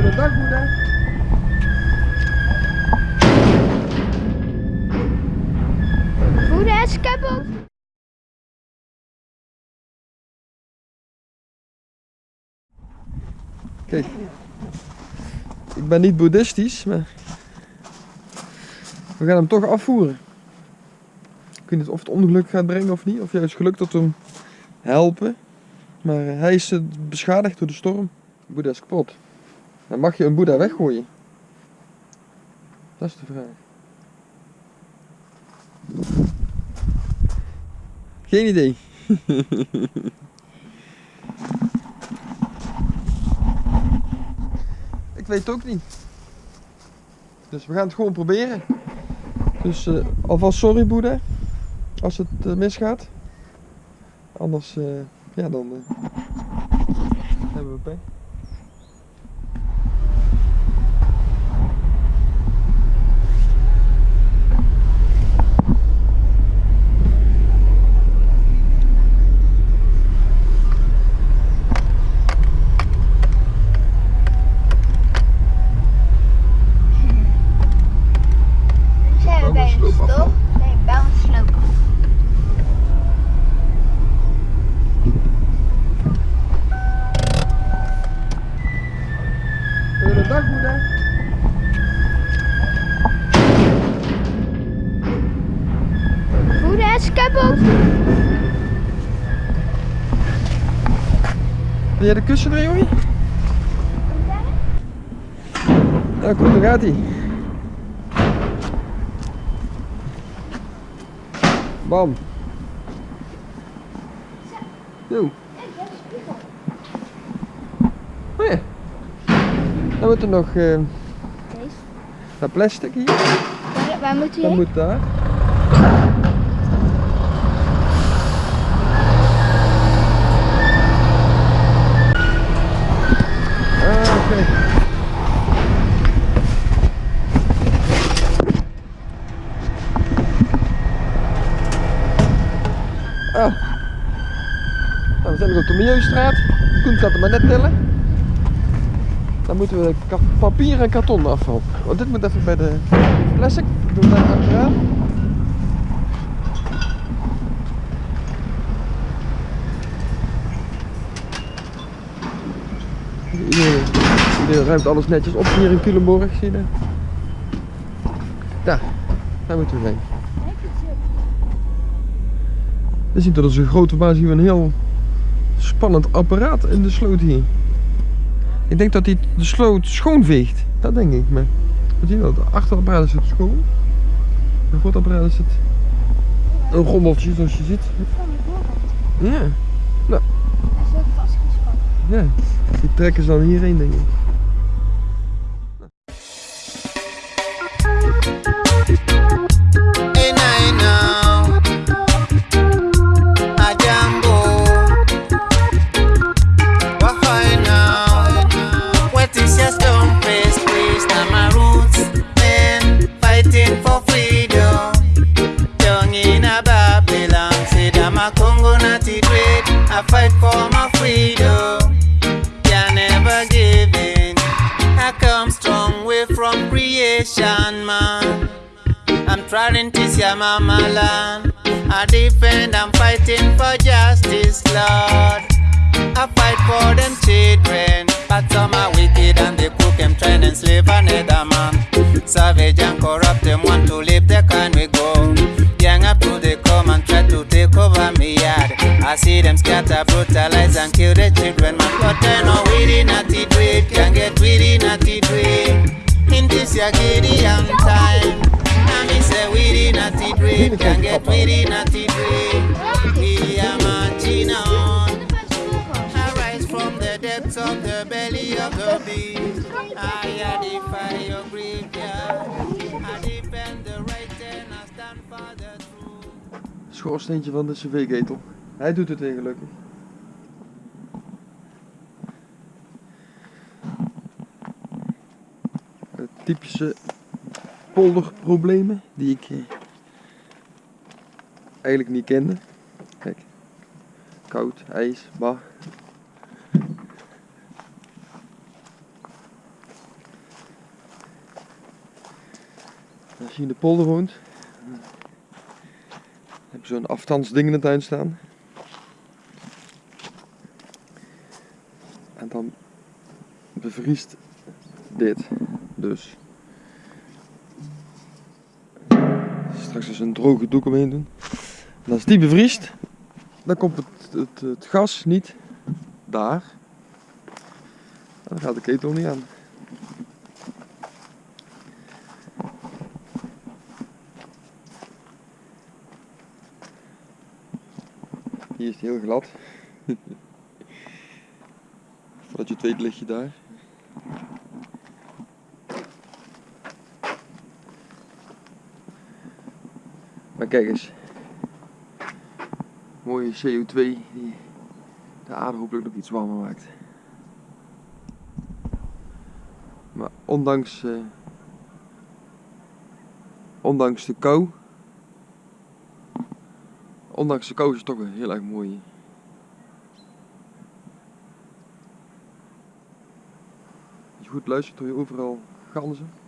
Goedendag, moeder. Moeder is kapot. Kijk. Ik ben niet boeddhistisch, maar... We gaan hem toch afvoeren. Ik weet niet of het ongeluk gaat brengen of niet. Of juist geluk dat we hem helpen. Maar hij is eh, beschadigd door de storm. Boeddha is kapot. Mag je een Boeddha weggooien. Dat is de vraag. Geen idee. Ik weet het ook niet. Dus we gaan het gewoon proberen. Dus eh, alvast sorry Boeddha. Als het eh, misgaat. Anders, eh, ja dan hebben we pech. Is kapot. Wil jij de kussen er, jongen? Ja, kom, daar gaat hij. Bam. Zo. Oh ja. Dan moet er nog eh, Deze. dat plastic hier. Waar, waar moet Dat hij heen? moet daar. Nou, we zijn nog op de Milieustraat. Koen gaat hem maar net tellen. Dan moeten we papier en karton afval. Want dit moet even bij de plastic. Doe daar achteraan. Iedereen ruimt alles netjes op hier in Culemborg, zie je dat? Daar, daar moeten we heen. We zien dat is een grote zien we een heel spannend apparaat in de sloot hier. Ik denk dat hij de sloot schoonveegt. Dat denk ik. Maar wat zie je dat? Achterapparaat is het schoon. Het voorapparaat is het een rommeltje zoals je ziet. Ja, vastgespannen. ja. Die trekken ze dan hierheen denk ik. Creation, man. I'm trying to see my mama land. I defend, I'm fighting for justice, Lord. I fight for them children, but some are wicked and they cook them, try and enslave another man. Savage and corrupt them want to live the kind we go. Young up to they come and try to take over me yard. I see them scatter, brutalize and kill the children, man. But I know we did not it. In this your Gideon time. I me say we did not it, can get we did not it. We are marching on. I rise from the depths of the belly of the beast. I defy your graveyard. I defend the right and I stand for the truth. Schoorsteentje van de cv-ketel. Hij doet het weer gelukkig. typische polderproblemen die ik eh, eigenlijk niet kende. Kijk, koud, ijs, bah. Als je in de polder woont, heb je zo'n afstandsding in het tuin staan. En dan bevriest dit dus. Eens een droge doek omheen doen. En als die bevriest, dan komt het, het, gas niet daar. Dan gaat de ketel niet aan. Hier is het heel glad. Voordat je het weet lig je daar. Maar kijk eens. Mooie CO2 die de aarde hopelijk nog iets warmer maakt. Maar ondanks, eh, ondanks de kou, ondanks de kou is het toch heel erg mooi. Als je goed luistert hoor je overal ganzen.